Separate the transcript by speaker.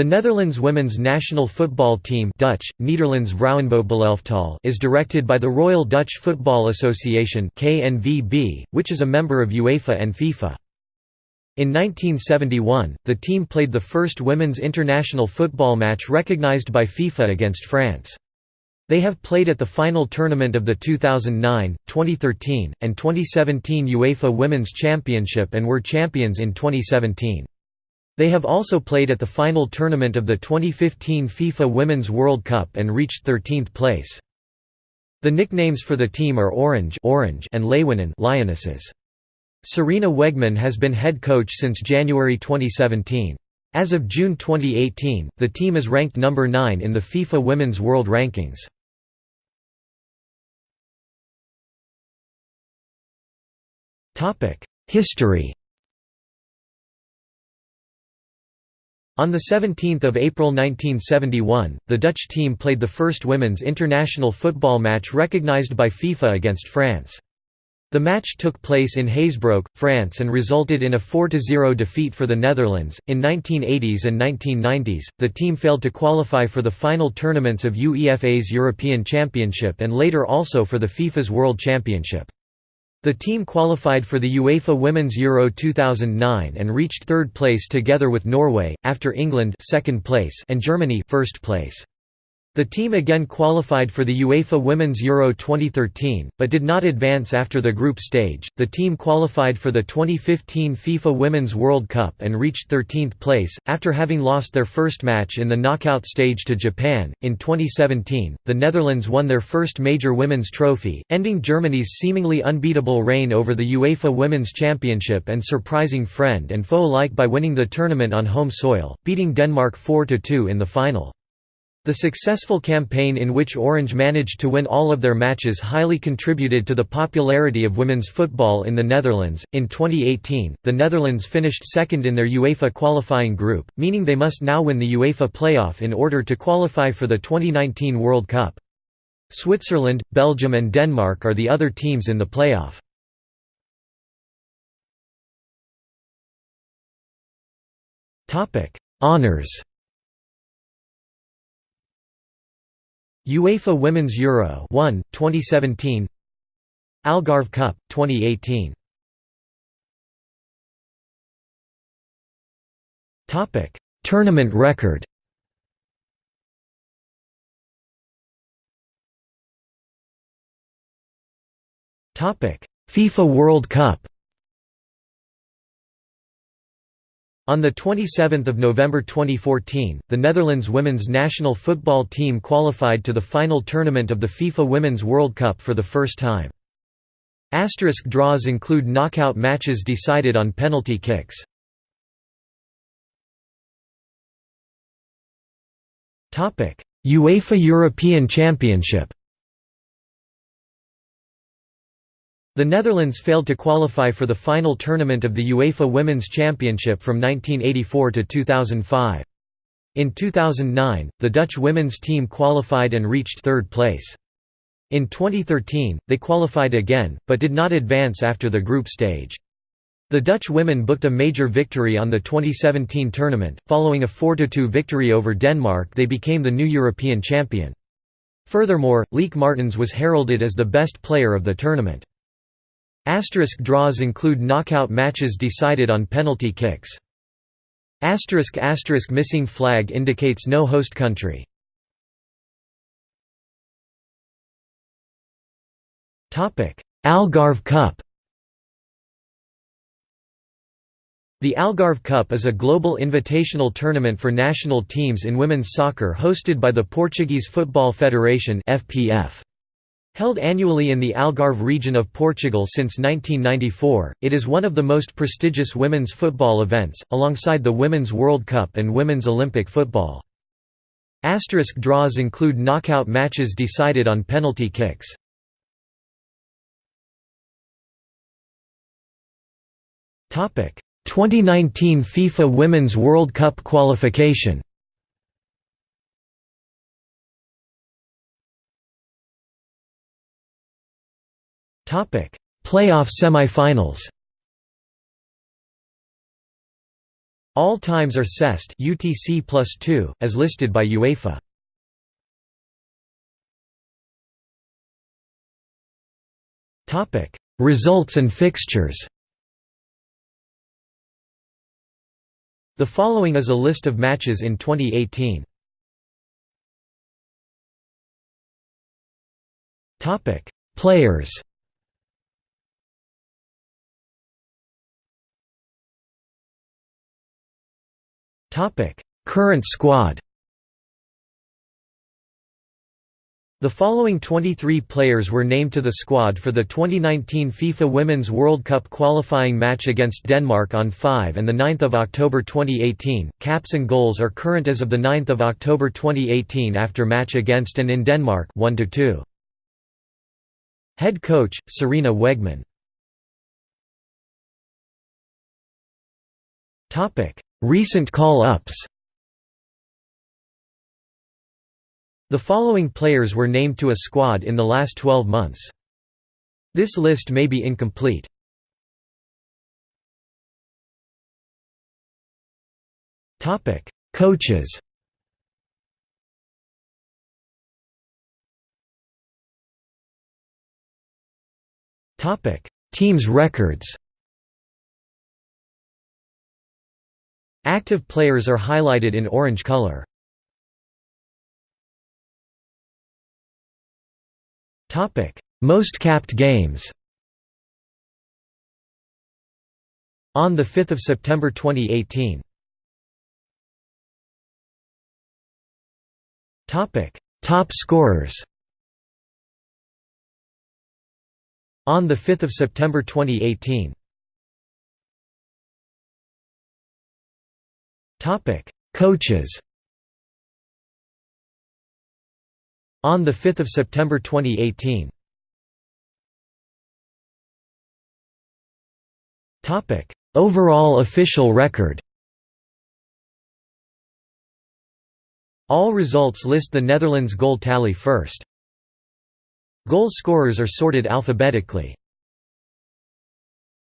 Speaker 1: The Netherlands women's national football team Dutch, Nederlands Vrouwenvoetbalelftal is directed by the Royal Dutch Football Association KNVB, which is a member of UEFA and FIFA. In 1971, the team played the first women's international football match recognized by FIFA against France. They have played at the final tournament of the 2009, 2013, and 2017 UEFA Women's Championship and were champions in 2017. They have also played at the final tournament of the 2015 FIFA Women's World Cup and reached 13th place. The nicknames for the team are Orange, Orange and Leeuwinnen Lionesses. Sarina Wiegman has been head coach since January 2017. As of June 2018, the team is ranked number 9 in the FIFA Women's World Rankings. History On 17 April 1971, the Dutch team played the first women's international football match recognised by FIFA against France. The match took place in Hazebrouck, France and resulted in a 4–0 defeat for the Netherlands. In 1980s and 1990s, the team failed to qualify for the final tournaments of UEFA's European Championship and later also for the FIFA's World Championship. The team qualified for the UEFA Women's Euro 2009 and reached third place together with Norway, after England second place and Germany first place. The team again qualified for the UEFA Women's Euro 2013, but did not advance after the group stage. The team qualified for the 2015 FIFA Women's World Cup and reached 13th place, after having lost their first match in the knockout stage to Japan. In 2017, the Netherlands won their first major women's trophy, ending Germany's seemingly unbeatable reign over the UEFA Women's Championship and surprising friend and foe alike by winning the tournament on home soil, beating Denmark 4 2 in the final. The successful campaign in which Orange managed to win all of their matches highly contributed to the popularity of women's football in the Netherlands. In 2018, the Netherlands finished second in their UEFA qualifying group, meaning they must now win the UEFA playoff in order to qualify for the 2019 World Cup. Switzerland, Belgium, and Denmark are the other teams in the playoff. Honours UEFA Women's Euro 1, 2017 Algarve Cup, 2018 Tournament record. FIFA World Cup On 27 November 2014, the Netherlands women's national football team qualified to the final tournament of the FIFA Women's World Cup for the first time. Asterisk draws include knockout matches decided on penalty kicks. UEFA European Championship The Netherlands failed to qualify for the final tournament of the UEFA Women's Championship from 1984 to 2005. In 2009, the Dutch women's team qualified and reached third place. In 2013, they qualified again, but did not advance after the group stage. The Dutch women booked a major victory on the 2017 tournament, following a 4–2 victory over Denmark they became the new European champion. Furthermore, Lieke Martens was heralded as the best player of the tournament. Asterisk draws include knockout matches decided on penalty kicks. Asterisk asterisk missing flag indicates no host country. Topic: Algarve Cup The Algarve Cup is a global invitational tournament for national teams in women's soccer hosted by the Portuguese Football Federation FPF. Held annually in the Algarve region of Portugal since 1994, it is one of the most prestigious women's football events, alongside the Women's World Cup and Women's Olympic football. Asterisk draws include knockout matches decided on penalty kicks. Topic: 2019 FIFA Women's World Cup qualification. Playoff semi-finals All times are CEST UTC plus 2, as listed by UEFA. Results and fixtures The following is a list of matches in 2018. Topic: Players. Topic: Current squad. The following 23 players were named to the squad for the 2019 FIFA Women's World Cup qualifying match against Denmark on 5 and 9 October 2018. Caps and goals are current as of 9 October 2018 after match against and in Denmark 1 -2. Head coach, Sarina Wiegman Recent call-ups The following players were named to a squad in the last 12 months. This list may be incomplete. Topic: Coaches. Topic: Teams records. Active players are highlighted in orange color. Topic: Most capped games. On the 5th of September 2018. Topic: Top scorers. On the 5th of September 2018. Topic: Coaches. On 5 September 2018 Topic: Overall official record All results list the Netherlands goal tally first. Goal scorers are sorted alphabetically.